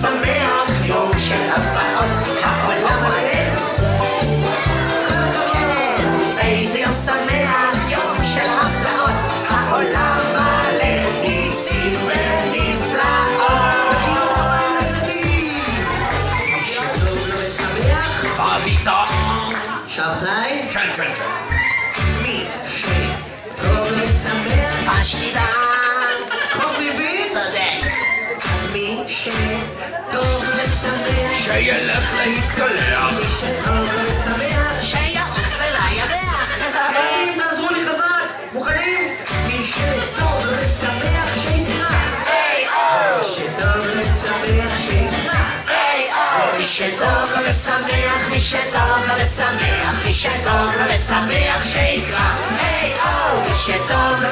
שמח, יום של הפתעות. העולם מלא. כן, איזה יום שמח, יום של. העולם מלא ניסים ונפלאות. שבתאי? כן, כן, כן. מי שטוב ושמח. שילך להתקלח. שטוב ושמח. שיעוף אל הירח. ילדים, תעזרו לי חזק. מוכנים? מי שטוב ושמח שיקרא. היי או! שטוב ושמח שיקרא. היי או! מי שטוב ושמח, מי שטוב ושמח, מי שטוב ושמח שיקרא. היי או! מי שטוב